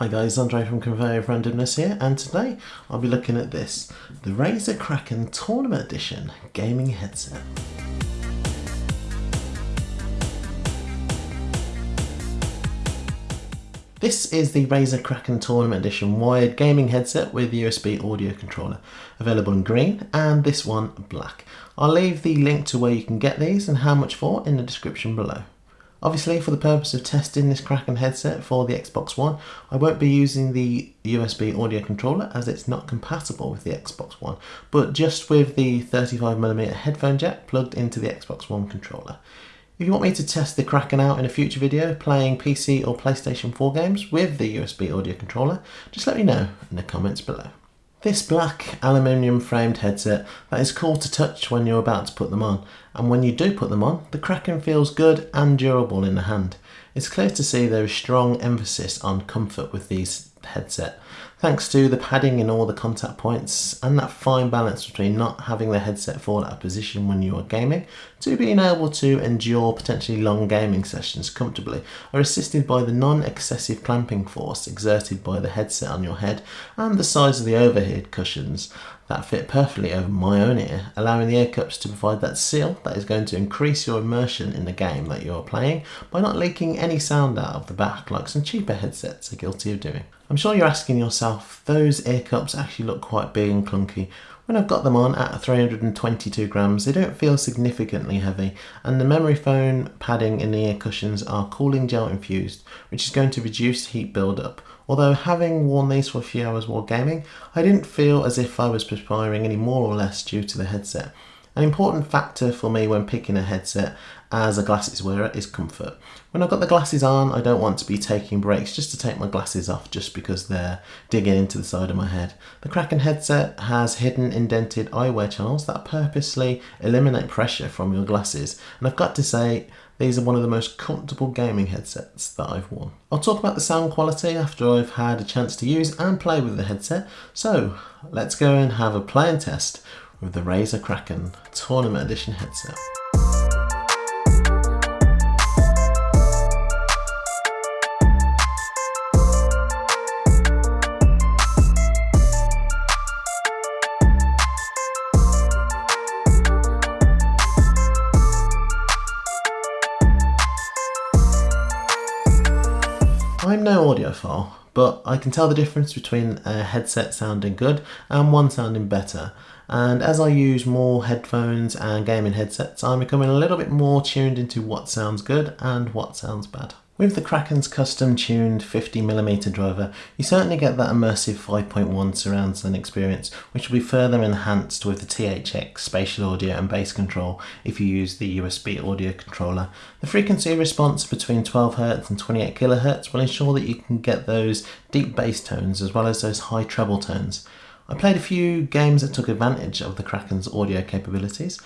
Hi guys, Andre from Conveyor of Randomness here, and today I'll be looking at this, the Razer Kraken Tournament Edition gaming headset. This is the Razer Kraken Tournament Edition wired gaming headset with USB audio controller, available in green and this one black. I'll leave the link to where you can get these and how much for in the description below. Obviously for the purpose of testing this Kraken headset for the Xbox One, I won't be using the USB audio controller as it's not compatible with the Xbox One, but just with the 35mm headphone jack plugged into the Xbox One controller. If you want me to test the Kraken out in a future video playing PC or PlayStation 4 games with the USB audio controller, just let me know in the comments below. This black aluminium framed headset that is cool to touch when you're about to put them on and when you do put them on the Kraken feels good and durable in the hand. It's clear to see there is strong emphasis on comfort with these headset thanks to the padding in all the contact points and that fine balance between not having the headset fall out of position when you are gaming to being able to endure potentially long gaming sessions comfortably are assisted by the non-excessive clamping force exerted by the headset on your head and the size of the overhead cushions that fit perfectly over my own ear, allowing the ear cups to provide that seal that is going to increase your immersion in the game that you're playing by not leaking any sound out of the back like some cheaper headsets are guilty of doing. I'm sure you're asking yourself, those ear cups actually look quite big and clunky. When I've got them on at 322 grams, they don't feel significantly heavy, and the memory foam padding in the ear cushions are cooling gel infused, which is going to reduce heat buildup. Although having worn these for a few hours while gaming, I didn't feel as if I was perspiring any more or less due to the headset. An important factor for me when picking a headset as a glasses wearer is comfort. When I've got the glasses on, I don't want to be taking breaks just to take my glasses off just because they're digging into the side of my head. The Kraken headset has hidden indented eyewear channels that purposely eliminate pressure from your glasses, and I've got to say, these are one of the most comfortable gaming headsets that I've worn. I'll talk about the sound quality after I've had a chance to use and play with the headset, so let's go and have a play and test with the Razer Kraken Tournament Edition headset. I'm no audiophile, but I can tell the difference between a headset sounding good and one sounding better. And as I use more headphones and gaming headsets, I'm becoming a little bit more tuned into what sounds good and what sounds bad. With the Kraken's custom tuned 50mm driver, you certainly get that immersive 5.1 surround sound experience, which will be further enhanced with the THX spatial audio and bass control if you use the USB audio controller. The frequency response between 12Hz and 28kHz will ensure that you can get those deep bass tones as well as those high treble tones. I played a few games that took advantage of the Kraken's audio capabilities.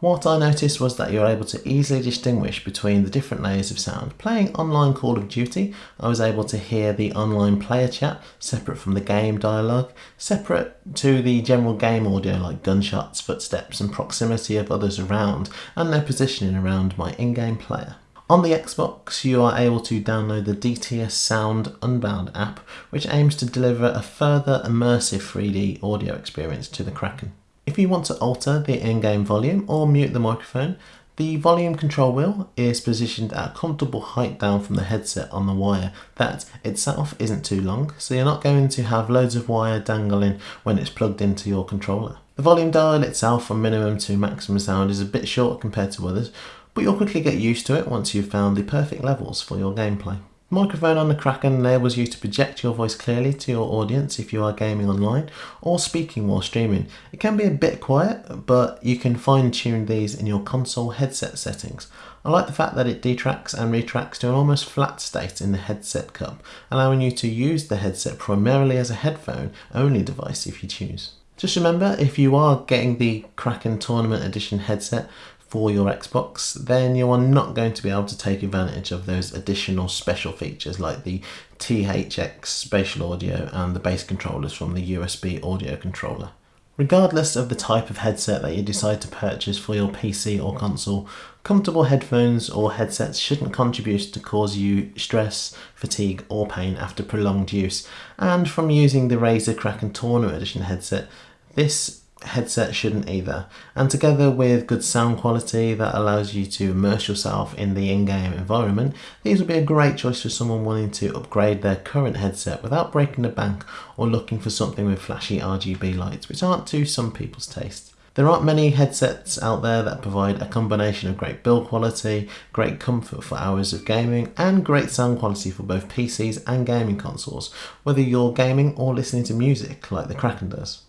What I noticed was that you're able to easily distinguish between the different layers of sound. Playing online Call of Duty, I was able to hear the online player chat separate from the game dialogue, separate to the general game audio like gunshots, footsteps and proximity of others around and their positioning around my in-game player. On the Xbox, you are able to download the DTS Sound Unbound app, which aims to deliver a further immersive 3D audio experience to the Kraken. If you want to alter the in-game volume or mute the microphone, the volume control wheel is positioned at a comfortable height down from the headset on the wire that itself isn't too long, so you're not going to have loads of wire dangling when it's plugged into your controller. The volume dial itself from minimum to maximum sound is a bit short compared to others, but you'll quickly get used to it once you've found the perfect levels for your gameplay microphone on the Kraken enables you to project your voice clearly to your audience if you are gaming online or speaking while streaming. It can be a bit quiet, but you can fine tune these in your console headset settings. I like the fact that it detracks and retracts to an almost flat state in the headset cup, allowing you to use the headset primarily as a headphone only device if you choose. Just remember, if you are getting the Kraken Tournament Edition headset, for your Xbox, then you are not going to be able to take advantage of those additional special features like the THX spatial audio and the bass controllers from the USB audio controller. Regardless of the type of headset that you decide to purchase for your PC or console, comfortable headphones or headsets shouldn't contribute to cause you stress, fatigue or pain after prolonged use. And from using the Razer Kraken Tournament Edition headset, this headset shouldn't either. And together with good sound quality that allows you to immerse yourself in the in-game environment, these would be a great choice for someone wanting to upgrade their current headset without breaking the bank or looking for something with flashy RGB lights, which aren't to some people's taste. There aren't many headsets out there that provide a combination of great build quality, great comfort for hours of gaming, and great sound quality for both PCs and gaming consoles, whether you're gaming or listening to music like the Kraken does.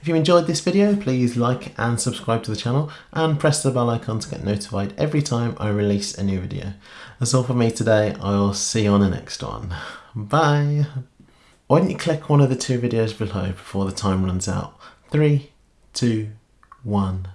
If you enjoyed this video, please like and subscribe to the channel and press the bell icon to get notified every time I release a new video. That's all for me today. I will see you on the next one. Bye. Why don't you click one of the two videos below before the time runs out? Three, two, one.